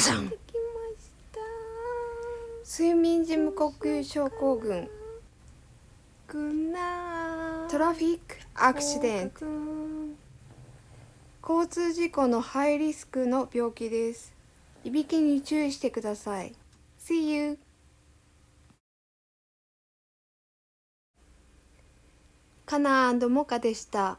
さん。きました睡眠時無呼吸症候群。トラフィックアクシデント。交通事故のハイリスクの病気です。いびきに注意してください。See you カナモカでした。